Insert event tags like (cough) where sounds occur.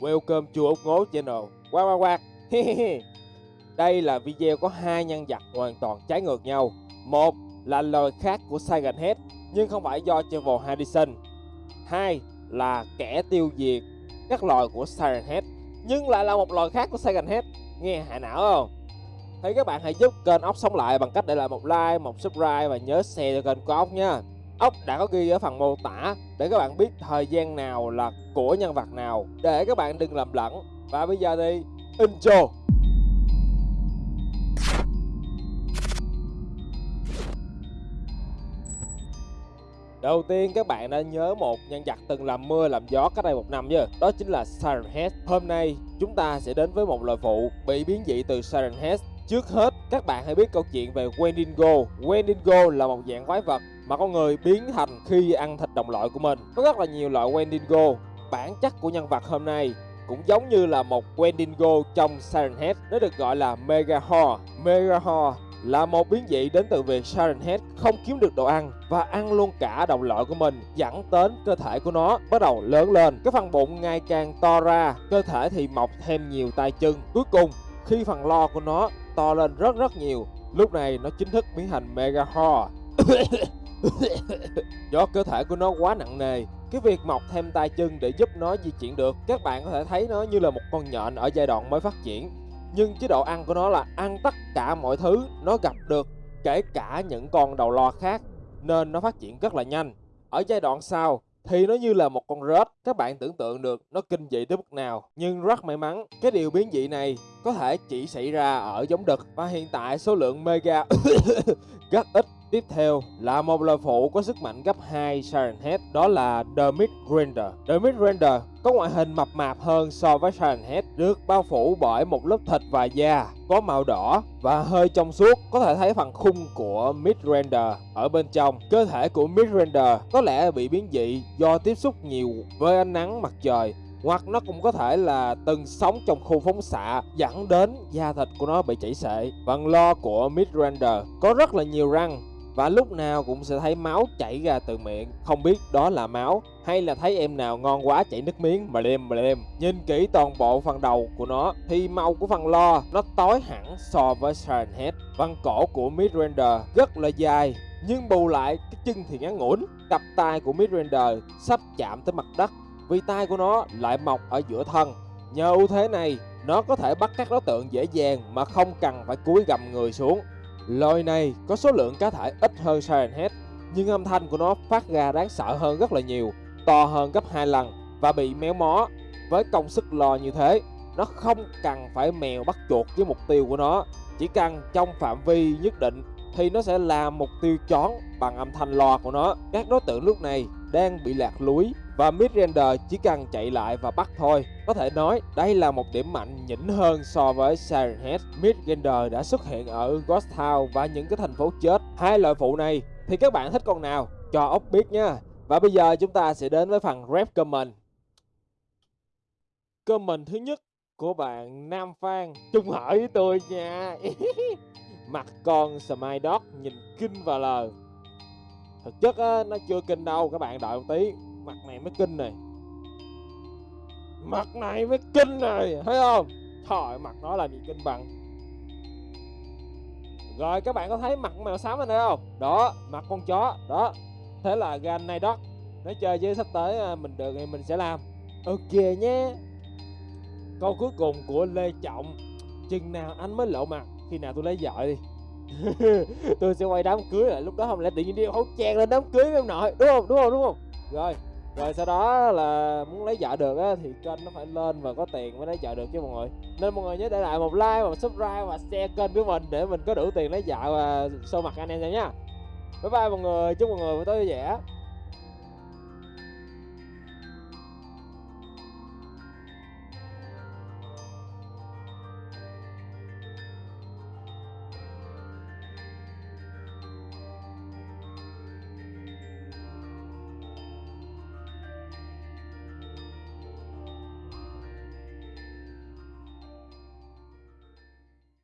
Welcome chùa Úc Ngố Channel. Quack quack quack. Đây là video có hai nhân vật hoàn toàn trái ngược nhau. Một là lời khác của Silent Head Nhưng không phải do Trevor Harrison. Hai là kẻ tiêu diệt các loài của Siren Head Nhưng lại là một loài khác của Silent Head. Nghe hại não không? Thì các bạn hãy giúp kênh ốc sống lại bằng cách để lại một like, một subscribe và nhớ share cho kênh của ốc nha ốc đã có ghi ở phần mô tả để các bạn biết thời gian nào là của nhân vật nào. Để các bạn đừng lầm lẫn. Và bây giờ thì intro. Đầu tiên các bạn đã nhớ một nhân vật từng làm mưa làm gió cách đây một năm chứ Đó chính là Siren Head Hôm nay chúng ta sẽ đến với một loài phụ bị biến dị từ Siren Head Trước hết, các bạn hãy biết câu chuyện về Wendigo. Wendigo là một dạng quái vật mà con người biến thành khi ăn thịt đồng loại của mình. Có rất là nhiều loại Wendigo. Bản chất của nhân vật hôm nay cũng giống như là một Wendigo trong Siren Head. Nó được gọi là Megahor. Megahor là một biến dị đến từ việc Siren Head không kiếm được đồ ăn và ăn luôn cả đồng loại của mình, dẫn đến cơ thể của nó bắt đầu lớn lên cái phần bụng ngày càng to ra, cơ thể thì mọc thêm nhiều tay chân cuối cùng, khi phần lo của nó to lên rất rất nhiều, lúc này nó chính thức biến thành Mega Ho (coughs) (coughs) do cơ thể của nó quá nặng nề. Cái việc mọc thêm tay chân để giúp nó di chuyển được, các bạn có thể thấy nó như là một con nhện ở giai đoạn mới phát triển. Nhưng chế độ ăn của nó là ăn tất cả mọi thứ nó gặp được, kể cả những con đầu lo khác, nên nó phát triển rất là nhanh. Ở giai đoạn sau thì nó như là một con rết. Các bạn tưởng tượng được nó kinh dị tới mức nào, nhưng rất may mắn, cái điều biến dị này có thể chỉ xảy ra ở giống đực. Và hiện tại số lượng mega (coughs) rất ít Tiếp theo là một lời phụ có sức mạnh gấp 2 Siren Head, đó là The Mid Render. The Mid Render có ngoại hình mập mạp hơn so với Siren Head, được bao phủ bởi một lớp thịt và da, có màu đỏ và hơi trong suốt, có thể thấy phần khung của Mid Render ở bên trong. Cơ thể của Mid Render có lẽ bị biến dị do tiếp xúc nhiều với ánh nắng mặt trời hoặc nó cũng có thể là từng sống trong khu phóng xạ dẫn đến da thịt của nó bị chảy xệ. Phần lo của midrander có rất là nhiều răng và lúc nào cũng sẽ thấy máu chảy ra từ miệng. Không biết đó là máu hay là thấy em nào ngon quá chảy nước miếng. Mà lem mà lem. Nhìn kỹ toàn bộ phần đầu của nó thì màu của phần lo nó tối hẳn so với Siren Head phần cổ của Midrander rất là dài, nhưng bù lại cái chân thì ngắn ngủn. Cặp tay của Midrander sắp chạm tới mặt đất, vì tay của nó lại mọc ở giữa thân. Nhờ ưu thế này, nó có thể bắt các đối tượng dễ dàng mà không cần phải cúi gầm người xuống. Loài này có số lượng cá thể ít hơn Siren Head, nhưng âm thanh của nó phát ra đáng sợ hơn rất là nhiều, to hơn gấp 2 lần và bị méo mó. Với công sức lò như thế, nó không cần phải mèo bắt chuột với mục tiêu của nó, chỉ cần trong phạm vi nhất định thì nó sẽ làm mục tiêu chón bằng âm thanh lò của nó. Các đối tượng lúc này đang bị lạc lối và Midrender chỉ cần chạy lại và bắt thôi. Có thể nói đây là một điểm mạnh nhỉnh hơn so với Siren Head. Midrender đã xuất hiện ở Ghost Town và những cái thành phố chết. Hai loại phụ này thì các bạn thích con nào? Cho ốc biết nha. Và bây giờ chúng ta sẽ đến với phần rep comment. Comment thứ nhất của bạn Nam Phan Trung hỏi với tôi nha (laughs) Mặt con Smile Dog nhìn kinh và lờ Thực chất á, nó chưa kinh đâu các bạn đợi một tí Mặt này mới kinh này. Mặt này mới kinh này, Thấy không? Trời, mặt nó là gì kinh bằng. Rồi, các bạn có thấy mặt mèo xám này không? Đó, mặt con chó, Đó. Thế là gan này đó Nói chơi với sắp tới à, mình được thì mình sẽ làm. Ok nhé. Câu cuối cùng của Lê Trọng. Chừng nào anh mới lộ mặt? Khi nào tôi lấy vợ đi. (laughs) Tôi sẽ quay đám cưới lại lúc đó không lẽ tự nhiên đi hấu trang lên đám cưới với em nội. Đúng không? Đúng không? Đúng không? Rồi rồi sau đó là muốn lấy vợ được á, thì kênh nó phải lên và có tiền mới lấy vợ được chứ mọi người. Nên mọi người nhớ để lại một like một subscribe và share kênh của mình để mình có đủ tiền lấy vợ và show mặt anh em nha. Bye bye mọi người, chúc mọi người buổi tối vui vẻ.